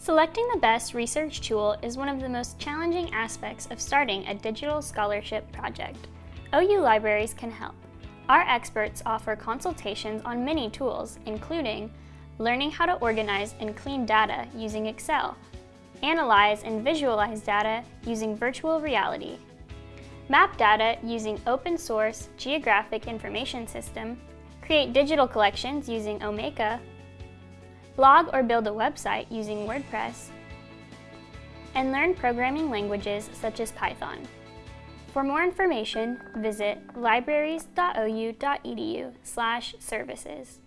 Selecting the best research tool is one of the most challenging aspects of starting a digital scholarship project. OU Libraries can help. Our experts offer consultations on many tools, including learning how to organize and clean data using Excel, analyze and visualize data using virtual reality, map data using open source geographic information system, create digital collections using Omeka, blog or build a website using WordPress, and learn programming languages such as Python. For more information, visit libraries.ou.edu services.